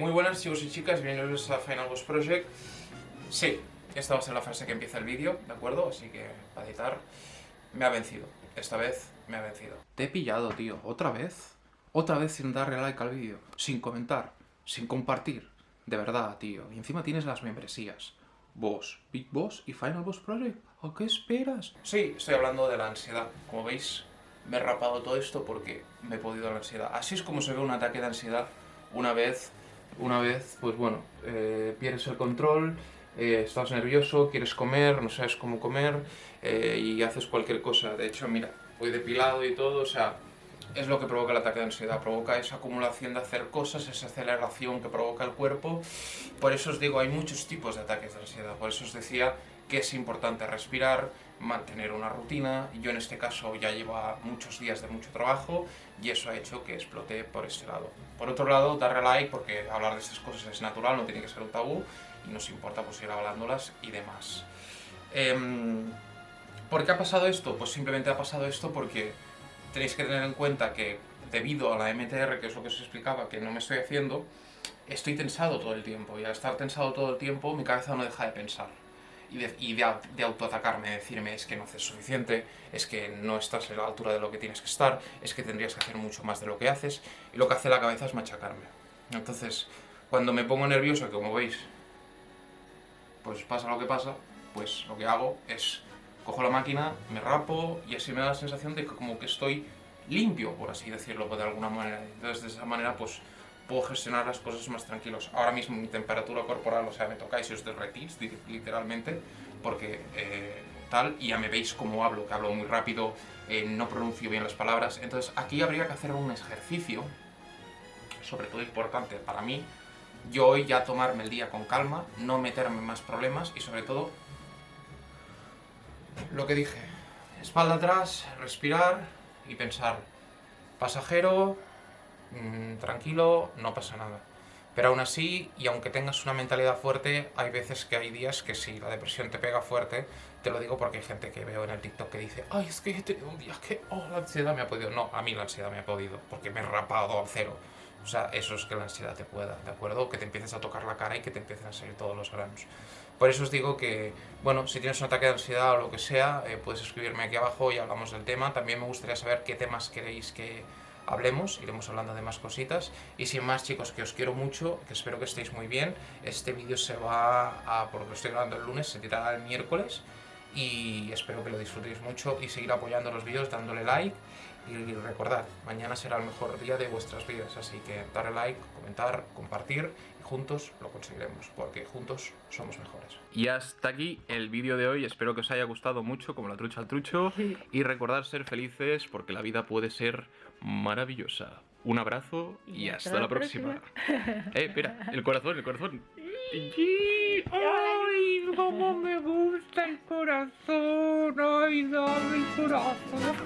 Muy buenas chicos y chicas, bienvenidos a Final Boss Project. Sí, esta va a ser la frase que empieza el vídeo, ¿de acuerdo? Así que, para editar, me ha vencido. Esta vez me ha vencido. Te he pillado, tío. ¿Otra vez? Otra vez sin darle like al vídeo, sin comentar, sin compartir. De verdad, tío. Y encima tienes las membresías. Boss, Big Boss y Final Boss Project. ¿A qué esperas? Sí, estoy hablando de la ansiedad. Como veis, me he rapado todo esto porque me he podido la ansiedad. Así es como se ve un ataque de ansiedad una vez una vez, pues bueno, eh, pierdes el control, eh, estás nervioso, quieres comer, no sabes cómo comer eh, y haces cualquier cosa. De hecho, mira, voy depilado y todo, o sea, es lo que provoca el ataque de ansiedad, provoca esa acumulación de hacer cosas, esa aceleración que provoca el cuerpo. Por eso os digo, hay muchos tipos de ataques de ansiedad, por eso os decía que es importante respirar, mantener una rutina. Yo en este caso ya lleva muchos días de mucho trabajo y eso ha hecho que explote por este lado. Por otro lado, darle like porque hablar de estas cosas es natural, no tiene que ser un tabú y nos importa pues ir hablándolas y demás. Eh, ¿Por qué ha pasado esto? Pues simplemente ha pasado esto porque tenéis que tener en cuenta que debido a la MTR, que es lo que os explicaba, que no me estoy haciendo, estoy tensado todo el tiempo y al estar tensado todo el tiempo mi cabeza no deja de pensar y de, y de, autoatacarme, decirme es que no haces suficiente, es que no estás a la altura de lo que tienes que estar, es que tendrías que hacer mucho más de lo que haces, y lo que hace la cabeza es machacarme. Entonces, cuando me pongo nervioso, que como veis, pues pasa lo que pasa, pues lo que hago es cojo la máquina, me rapo y así me da la sensación de que como que estoy limpio, por así decirlo, de alguna manera. Entonces, de esa manera, pues puedo gestionar las cosas más tranquilos. Ahora mismo mi temperatura corporal, o sea, me tocáis y os derretís, literalmente, porque eh, tal, y ya me veis cómo hablo, que hablo muy rápido, eh, no pronuncio bien las palabras. Entonces, aquí habría que hacer un ejercicio, sobre todo importante para mí, yo hoy ya tomarme el día con calma, no meterme más problemas y sobre todo, lo que dije, espalda atrás, respirar y pensar, pasajero, Mm, tranquilo, no pasa nada. Pero aún así, y aunque tengas una mentalidad fuerte, hay veces que hay días que si la depresión te pega fuerte, te lo digo porque hay gente que veo en el TikTok que dice ¡Ay, es que he tenido un día que, oh, la ansiedad me ha podido! No, a mí la ansiedad me ha podido, porque me he rapado a cero. O sea, eso es que la ansiedad te pueda, ¿de acuerdo? Que te empieces a tocar la cara y que te empiecen a salir todos los granos. Por eso os digo que, bueno, si tienes un ataque de ansiedad o lo que sea, eh, puedes escribirme aquí abajo y hablamos del tema. También me gustaría saber qué temas queréis que hablemos, iremos hablando de más cositas. Y sin más chicos, que os quiero mucho, que espero que estéis muy bien. Este vídeo se va a, por lo estoy grabando el lunes, se tirará el miércoles. Y espero que lo disfrutéis mucho y seguir apoyando los vídeos, dándole like. Y recordad, mañana será el mejor día de vuestras vidas, así que darle like, comentar, compartir y juntos lo conseguiremos, porque juntos somos mejores. Y hasta aquí el vídeo de hoy, espero que os haya gustado mucho, como la trucha al trucho, y recordad ser felices porque la vida puede ser maravillosa. Un abrazo y, hasta, la próxima. eh, espera, el corazón, el corazón. Sí, ¡Ay, cómo me gusta el corazón! ¡Ay, dame el corazón!